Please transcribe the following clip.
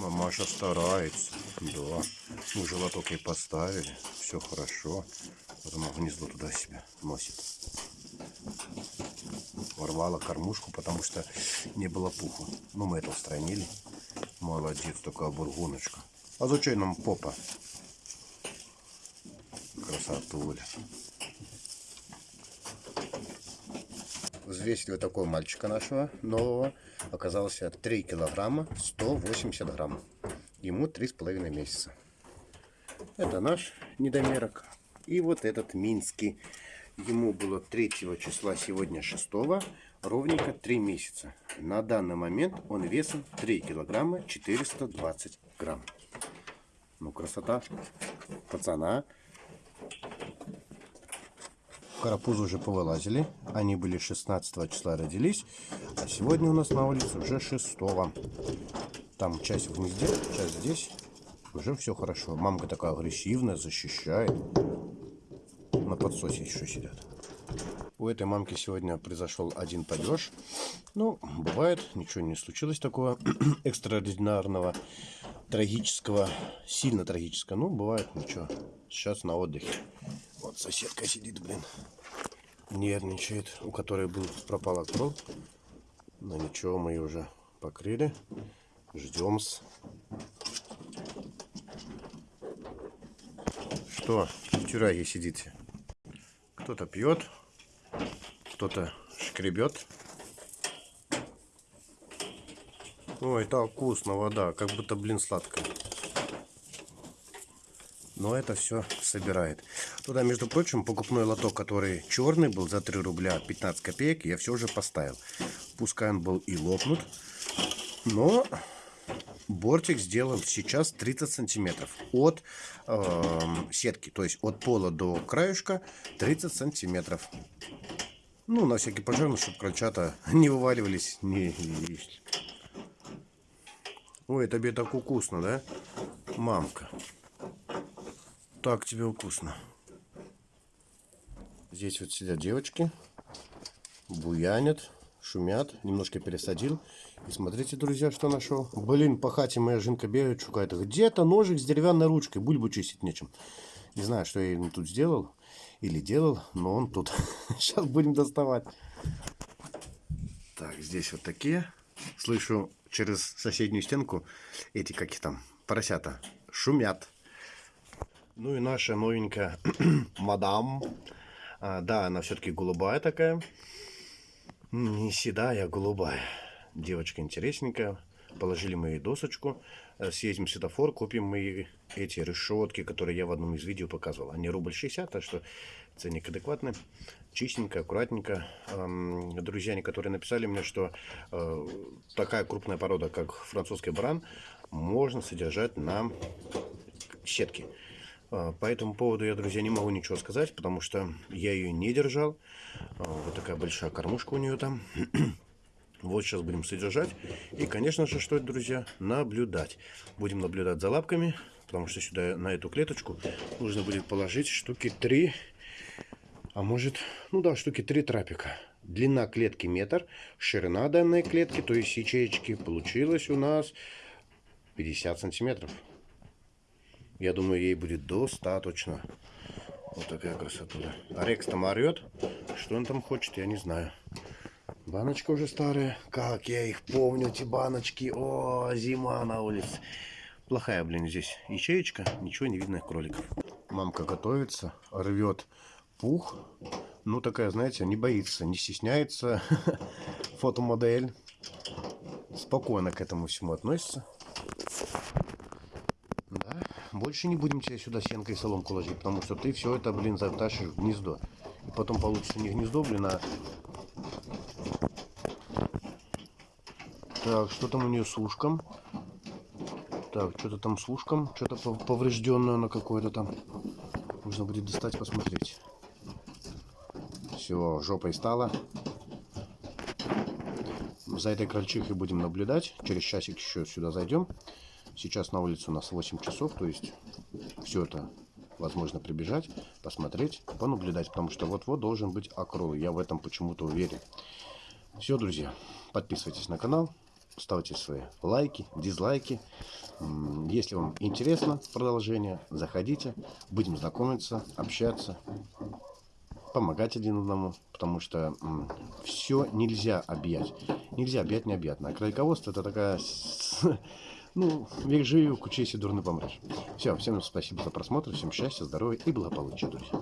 Мамаша старается. Да. Мы же лоток ей поставили. Все хорошо. Вот она гнездо туда себя носит. Ворвала кормушку, потому что не было пуха. Ну, мы это устранили. Молодец, такая бургоночка. А зачем нам попа? Красотуля. Взвесили вот такого мальчика нашего нового. Оказался 3 килограмма 180 грамм. Ему 3,5 месяца. Это наш недомерок. И вот этот минский. Ему было 3 числа, сегодня 6 ровненько 3 месяца. На данный момент он весом 3 килограмма 420 грамм. Ну, красота пацана. Карапузы уже повылазили. Они были 16 числа родились. А сегодня у нас на улице уже 6 -го. Там часть в гнезде, часть здесь. Уже все хорошо. Мамка такая агрессивная, защищает. На подсосе еще сидят. У этой мамки сегодня произошел один падеж. Ну, бывает, ничего не случилось такого экстраординарного, трагического, сильно трагического. Ну, бывает, ничего. Сейчас на отдыхе. Вот соседка сидит, блин, нервничает, у которой был пропала кровь. Но ничего, мы ее уже покрыли. Ждем. -с. Что, в тюряге сидите? Кто-то пьет, кто-то шкребет. Ой, так вкусно вода, как будто, блин, сладкая. Но это все собирает. Туда, между прочим, покупной лоток, который черный был за 3 рубля 15 копеек, я все же поставил. Пускай он был и лопнут, но бортик сделан сейчас 30 сантиметров от э, сетки. То есть от пола до краешка 30 сантиметров. Ну, на всякий пожарный, чтобы крольчата не вываливались. Не, не... Ой, тебе так вкусно, да? Мамка. Так тебе вкусно. Здесь вот сидят девочки. Буянят, шумят. Немножко пересадил. И смотрите, друзья, что нашел. Блин, по хате моя жинка бегает, шукает. Где-то ножик с деревянной ручкой. Бульбу чистить нечем. Не знаю, что я ему тут сделал или делал, но он тут. Сейчас будем доставать. Так, здесь вот такие. Слышу через соседнюю стенку эти, как их там, поросята, шумят. Ну и наша новенькая мадам. А, да, она все-таки голубая такая. Не седая, а голубая. Девочка интересненькая. Положили мы ей досочку. Э, съездим в светофор, купим мы эти решетки, которые я в одном из видео показывал. Они рубль 60, так что ценник адекватный. Чистенько, аккуратненько. Друзья, которые написали мне, что э, такая крупная порода, как французский баран, можно содержать на сетке. Э, по этому поводу я, друзья, не могу ничего сказать, потому что я ее не держал. Вот такая большая кормушка у нее там. Вот сейчас будем содержать. И, конечно же, что это, друзья, наблюдать. Будем наблюдать за лапками, потому что сюда, на эту клеточку, нужно будет положить штуки 3, а может, ну да, штуки 3 трапика. Длина клетки метр, ширина данной клетки, то есть ячеечки, получилось у нас 50 сантиметров. Я думаю, ей будет достаточно. Вот такая красота. А Рекс там орет. Что он там хочет, я не знаю. Баночка уже старая. Как я их помню, эти баночки. О, зима на улице. Плохая, блин, здесь ячеечка. Ничего не видно кроликов. Мамка готовится, рвет пух. Ну, такая, знаете, не боится, не стесняется. Фотомодель. Спокойно к этому всему относится. Больше не будем тебе сюда сенкой и соломку ложить, потому что ты все это, блин, затащишь в гнездо. И потом получится не гнездо, блин, а Так, что там у нее с ушком? Так, что-то там с ушком. Что-то поврежденное на какое-то там. Нужно будет достать, посмотреть. Все, жопой стало. За этой крольчихой будем наблюдать. Через часик еще сюда зайдем. Сейчас на улице у нас 8 часов, то есть все это возможно прибежать, посмотреть, понаблюдать, потому что вот-вот должен быть окрол. Я в этом почему-то уверен. Все, друзья, подписывайтесь на канал, ставьте свои лайки, дизлайки. Если вам интересно продолжение, заходите, будем знакомиться, общаться, помогать один одному, потому что все нельзя объять. Нельзя объять необъятно. А это такая, ну, век живи, кучейся, дурно помрешь. Все, всем спасибо за просмотр, всем счастья, здоровья и благополучия, друзья.